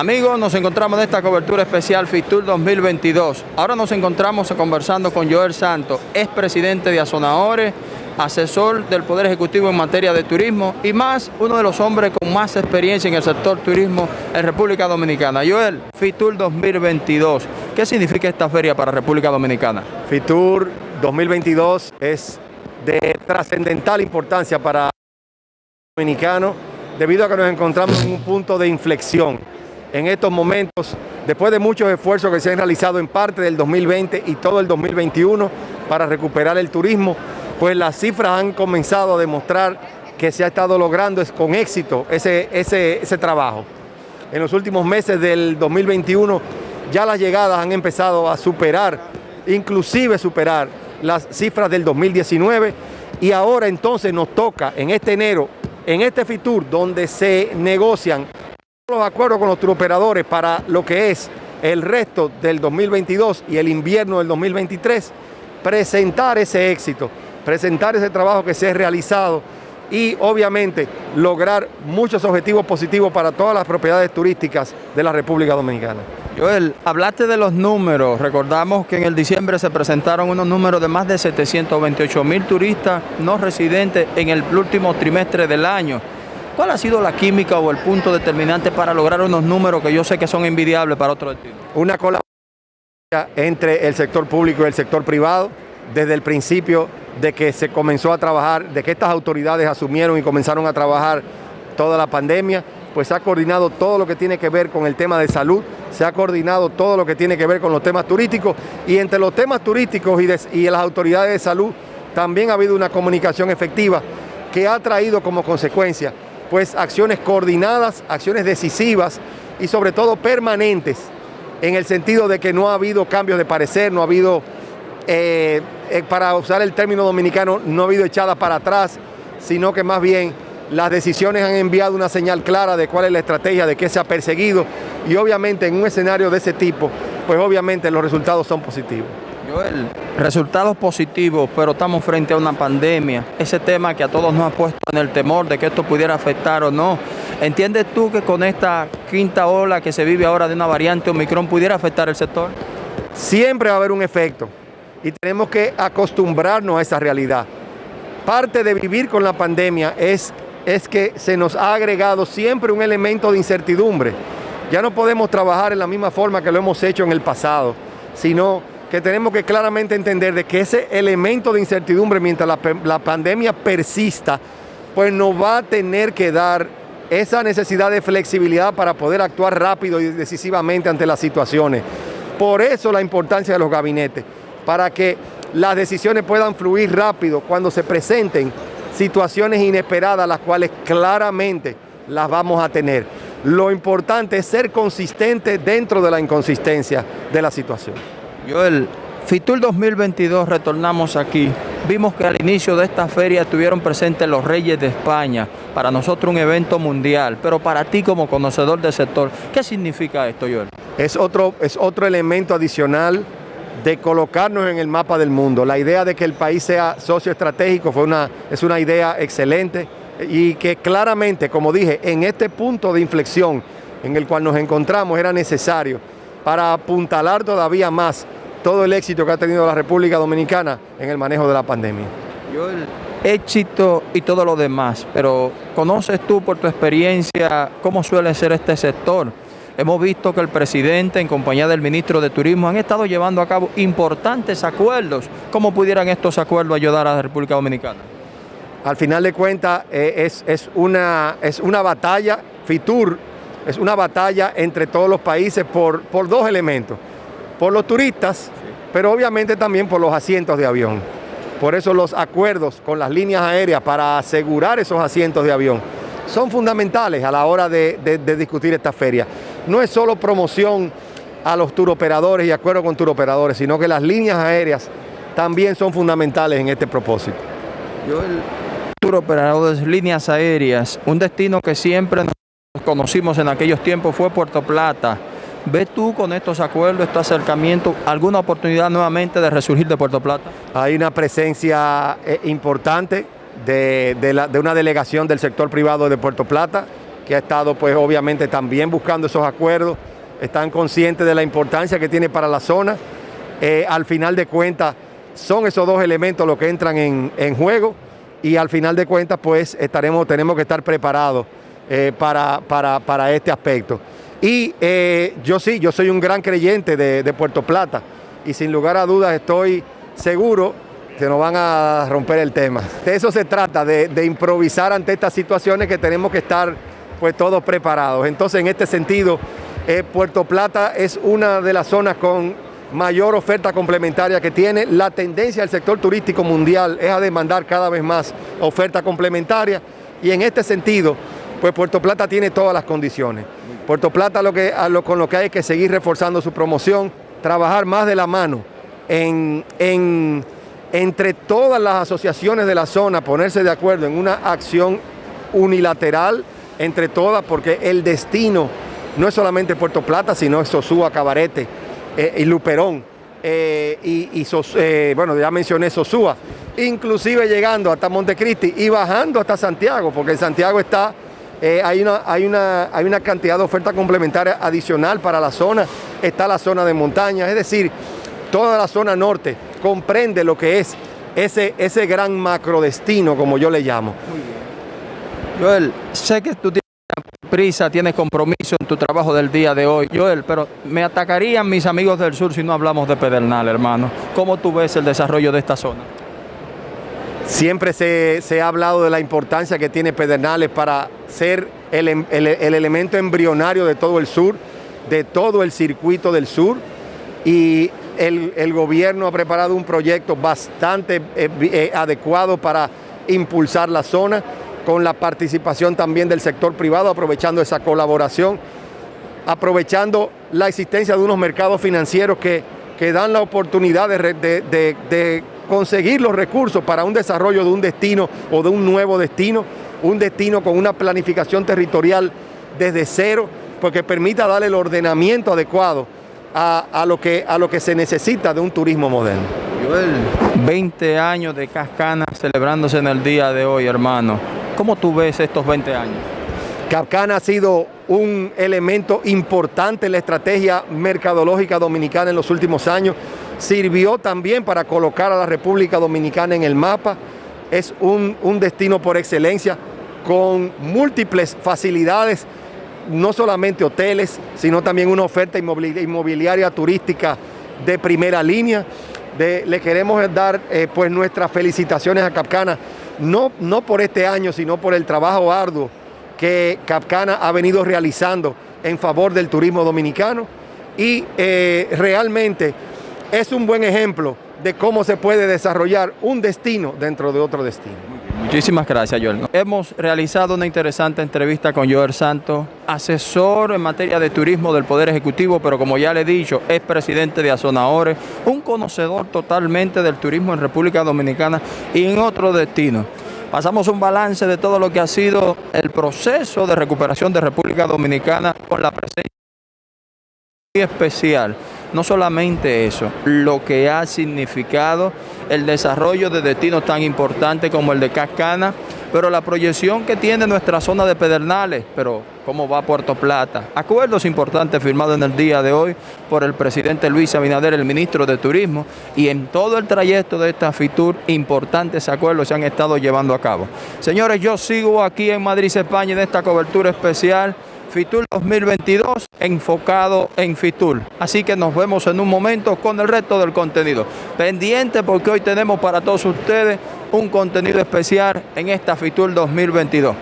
Amigos, nos encontramos en esta cobertura especial FITUR 2022. Ahora nos encontramos conversando con Joel Santos, expresidente de Azonadores, asesor del Poder Ejecutivo en materia de turismo y más uno de los hombres con más experiencia en el sector turismo en República Dominicana. Joel, FITUR 2022, ¿qué significa esta feria para República Dominicana? FITUR 2022 es de trascendental importancia para el dominicano debido a que nos encontramos en un punto de inflexión en estos momentos, después de muchos esfuerzos que se han realizado en parte del 2020 y todo el 2021 para recuperar el turismo, pues las cifras han comenzado a demostrar que se ha estado logrando con éxito ese, ese, ese trabajo. En los últimos meses del 2021 ya las llegadas han empezado a superar, inclusive superar las cifras del 2019 y ahora entonces nos toca en este enero, en este FITUR, donde se negocian los acuerdos con los turoperadores para lo que es el resto del 2022 y el invierno del 2023, presentar ese éxito, presentar ese trabajo que se ha realizado y obviamente lograr muchos objetivos positivos para todas las propiedades turísticas de la República Dominicana. Joel, hablaste de los números, recordamos que en el diciembre se presentaron unos números de más de 728 mil turistas no residentes en el último trimestre del año. ¿Cuál ha sido la química o el punto determinante para lograr unos números que yo sé que son envidiables para otro destino? Una colaboración entre el sector público y el sector privado desde el principio de que se comenzó a trabajar, de que estas autoridades asumieron y comenzaron a trabajar toda la pandemia, pues se ha coordinado todo lo que tiene que ver con el tema de salud, se ha coordinado todo lo que tiene que ver con los temas turísticos y entre los temas turísticos y las autoridades de salud también ha habido una comunicación efectiva que ha traído como consecuencia pues acciones coordinadas, acciones decisivas y sobre todo permanentes, en el sentido de que no ha habido cambios de parecer, no ha habido, eh, eh, para usar el término dominicano, no ha habido echada para atrás, sino que más bien las decisiones han enviado una señal clara de cuál es la estrategia, de qué se ha perseguido y obviamente en un escenario de ese tipo, pues obviamente los resultados son positivos. Resultados positivos, pero estamos frente a una pandemia. Ese tema que a todos nos ha puesto en el temor de que esto pudiera afectar o no. ¿Entiendes tú que con esta quinta ola que se vive ahora de una variante Omicron pudiera afectar el sector? Siempre va a haber un efecto y tenemos que acostumbrarnos a esa realidad. Parte de vivir con la pandemia es, es que se nos ha agregado siempre un elemento de incertidumbre. Ya no podemos trabajar en la misma forma que lo hemos hecho en el pasado, sino que tenemos que claramente entender de que ese elemento de incertidumbre mientras la, la, pandemia persista, pues nos va a tener que dar esa necesidad de flexibilidad para poder actuar rápido y decisivamente ante las situaciones. Por eso la importancia de los gabinetes, para que las decisiones puedan fluir rápido cuando se presenten situaciones inesperadas, las cuales claramente las vamos a tener. Lo importante es ser consistente dentro de la inconsistencia de la situación. Joel, FITUR 2022 retornamos aquí. Vimos que al inicio de esta feria estuvieron presentes los Reyes de España. Para nosotros un evento mundial, pero para ti como conocedor del sector, ¿qué significa esto, Joel? Es otro, es otro elemento adicional de colocarnos en el mapa del mundo. La idea de que el país sea socio estratégico fue una, es una idea excelente y que claramente, como dije, en este punto de inflexión en el cual nos encontramos era necesario para apuntalar todavía más todo el éxito que ha tenido la República Dominicana en el manejo de la pandemia. Yo el éxito y todo lo demás, pero ¿conoces tú por tu experiencia cómo suele ser este sector? Hemos visto que el presidente en compañía del ministro de Turismo han estado llevando a cabo importantes acuerdos. ¿Cómo pudieran estos acuerdos ayudar a la República Dominicana? Al final de cuentas eh, es, es, una, es una batalla, FITUR es una batalla entre todos los países por, por dos elementos. Por los turistas, pero obviamente también por los asientos de avión. Por eso los acuerdos con las líneas aéreas para asegurar esos asientos de avión son fundamentales a la hora de, discutir esta feria. No es solo promoción a los turoperadores y acuerdo con turoperadores, sino que las líneas aéreas también son fundamentales en este propósito. Yo el turoperador de líneas aéreas, un destino que siempre nos conocimos en aquellos tiempos fue Puerto Plata. ¿Ves tú con estos acuerdos, este acercamiento, alguna oportunidad nuevamente de resurgir de Puerto Plata? Hay una presencia eh, importante de, una delegación del sector privado de Puerto Plata que ha estado pues obviamente también buscando esos acuerdos, están conscientes de la importancia que tiene para la zona. Eh, al final de cuentas, son esos dos elementos los que entran en, juego y al final de cuentas pues estaremos, tenemos que estar preparados eh, para, este aspecto. Y eh, yo sí, yo soy un gran creyente de, Puerto Plata y sin lugar a dudas estoy seguro que nos van a romper el tema. De eso se trata, de, de improvisar ante estas situaciones que tenemos que estar pues todos preparados. Entonces en este sentido, eh, Puerto Plata es una de las zonas con mayor oferta complementaria que tiene. La tendencia del sector turístico mundial es a demandar cada vez más oferta complementaria y en este sentido, pues Puerto Plata tiene todas las condiciones. Puerto Plata con lo que hay que seguir reforzando su promoción, trabajar más de la mano en, en, entre todas las asociaciones de la zona, ponerse de acuerdo en una acción unilateral entre todas, porque el destino no es solamente Puerto Plata, sino es Sosúa, Cabarete eh, y Luperón. Eh, y, eh, bueno, ya mencioné Sosúa, inclusive llegando hasta Montecristi y bajando hasta Santiago, porque en Santiago está, eh, hay, una, hay, una, hay una cantidad de oferta complementaria adicional para la zona, está la zona de montaña, es decir, toda la zona norte comprende lo que es ese, ese gran macrodestino, como yo le llamo. Joel, sé que tú tienes prisa, tienes compromiso en tu trabajo del día de hoy. Joel, pero me atacarían mis amigos del sur si no hablamos de Pedernal, hermano. ¿Cómo tú ves el desarrollo de esta zona? Siempre se, se ha hablado de la importancia que tiene Pedernales para ser el, el, el, elemento embrionario de todo el sur, de todo el circuito del sur. Y el, el gobierno ha preparado un proyecto bastante eh, eh, adecuado para impulsar la zona con la participación también del sector privado, aprovechando esa colaboración, aprovechando la existencia de unos mercados financieros que, que dan la oportunidad de, conseguir los recursos para un desarrollo de un destino o de un nuevo destino, un destino con una planificación territorial desde cero, porque permita darle el ordenamiento adecuado a, a, lo, que, a lo que se necesita de un turismo moderno. Joel, 20 años de Cascana celebrándose en el día de hoy, hermano. ¿Cómo tú ves estos 20 años? Capcana ha sido un elemento importante en la estrategia mercadológica dominicana en los últimos años. Sirvió también para colocar a la República Dominicana en el mapa. Es un, un destino por excelencia con múltiples facilidades, no solamente hoteles, sino también una oferta inmobiliaria turística de primera línea. Le queremos dar eh, pues nuestras felicitaciones a Capcana no, no por este año, sino por el trabajo arduo que Capcana ha venido realizando en favor del turismo dominicano y eh, realmente es un buen ejemplo de cómo se puede desarrollar un destino dentro de otro destino. Muchísimas gracias, Joel. Hemos realizado una interesante entrevista con Joel Santos, asesor en materia de turismo del Poder Ejecutivo, pero como ya le he dicho, es presidente de Azonaores, un conocedor totalmente del turismo en República Dominicana y en otros destinos. Pasamos un balance de todo lo que ha sido el proceso de recuperación de República Dominicana con la presencia especial. No solamente eso, lo que ha significado el desarrollo de destinos tan importantes como el de Cascana, pero la proyección que tiene nuestra zona de Pedernales, pero cómo va Puerto Plata. Acuerdos importantes firmados en el día de hoy por el presidente Luis Abinader, el ministro de Turismo, y en todo el trayecto de esta FITUR, importantes acuerdos se han estado llevando a cabo. Señores, yo sigo aquí en Madrid, España, en esta cobertura especial FITUR 2022 enfocado en FITUR. Así que nos vemos en un momento con el resto del contenido. Pendiente porque hoy tenemos para todos ustedes un contenido especial en esta FITUR 2022.